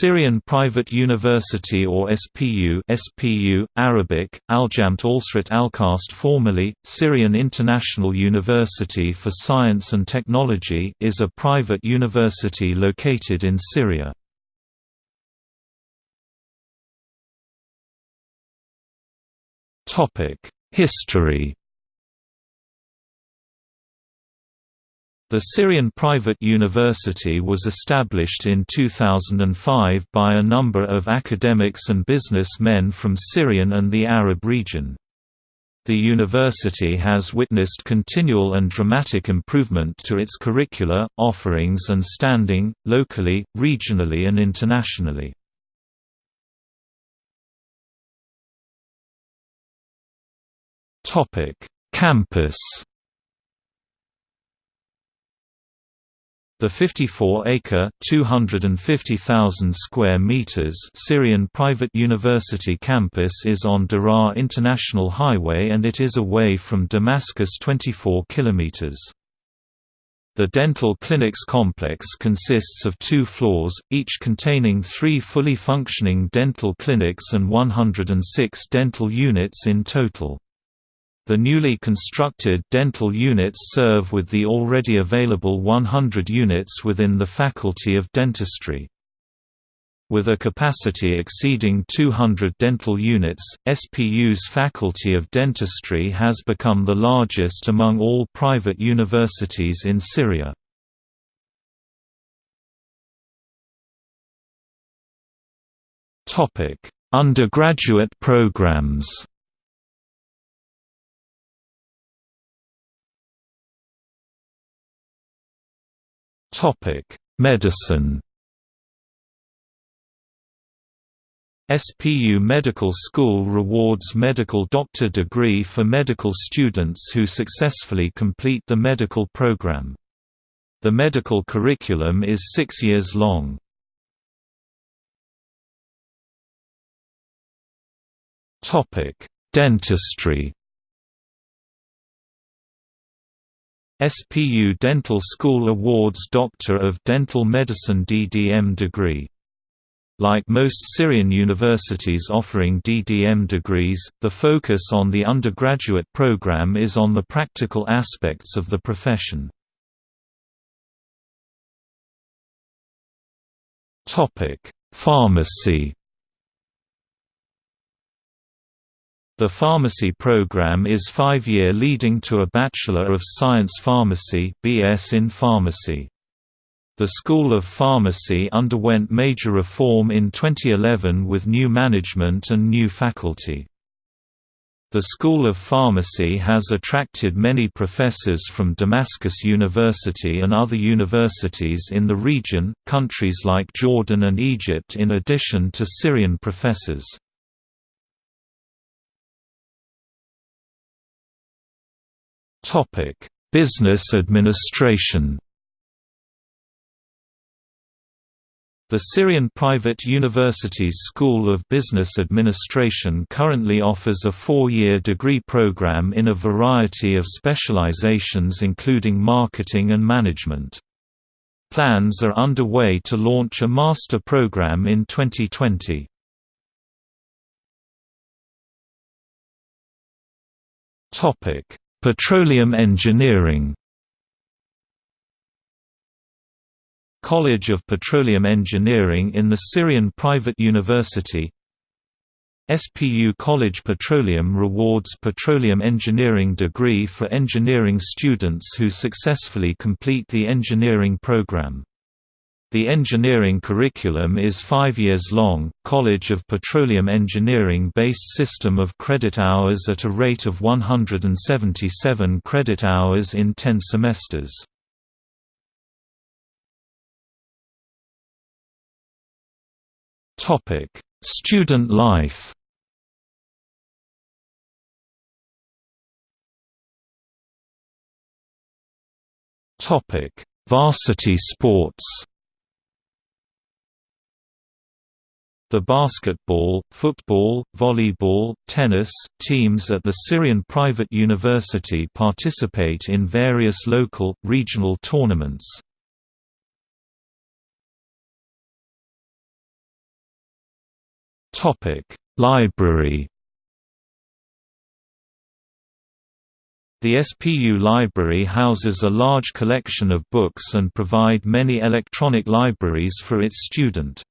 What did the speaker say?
Syrian Private University or SPU SPU, Arabic, Aljamt Alsrat Alkast formerly, Syrian International University for Science and Technology is a private university located in Syria. History The Syrian Private University was established in 2005 by a number of academics and businessmen from Syrian and the Arab region. The university has witnessed continual and dramatic improvement to its curricula, offerings and standing, locally, regionally and internationally. Campus The 54-acre (250,000 square meters) Syrian private university campus is on Daraa International Highway and it is away from Damascus 24 kilometers. The dental clinics complex consists of two floors, each containing three fully functioning dental clinics and 106 dental units in total. The newly constructed dental units serve with the already available 100 units within the Faculty of Dentistry. With a capacity exceeding 200 dental units, SPU's Faculty of Dentistry has become the largest among all private universities in Syria. Undergraduate programs Topic: Medicine. SPU Medical School rewards medical doctor degree for medical students who successfully complete the medical program. The medical curriculum is six years long. Dentistry SPU Dental School awards Doctor of Dental Medicine DDM degree. Like most Syrian universities offering DDM degrees, the focus on the undergraduate program is on the practical aspects of the profession. Pharmacy The pharmacy program is five-year leading to a Bachelor of Science Pharmacy BS in Pharmacy. The School of Pharmacy underwent major reform in 2011 with new management and new faculty. The School of Pharmacy has attracted many professors from Damascus University and other universities in the region, countries like Jordan and Egypt in addition to Syrian professors. Topic: Business administration. The Syrian Private University's School of Business Administration currently offers a four-year degree program in a variety of specializations including marketing and management. Plans are underway to launch a master program in 2020. Topic: Petroleum engineering College of Petroleum Engineering in the Syrian private university SPU College Petroleum rewards petroleum engineering degree for engineering students who successfully complete the engineering program. The engineering curriculum is five years long, College of Petroleum Engineering-based system of credit hours at a rate of 177 credit hours in 10 semesters. Topic: Student life. Topic: Varsity sports The basketball, football, volleyball, tennis, teams at the Syrian private university participate in various local, regional tournaments. Library The SPU library houses a large collection of books and provide many electronic libraries for its student.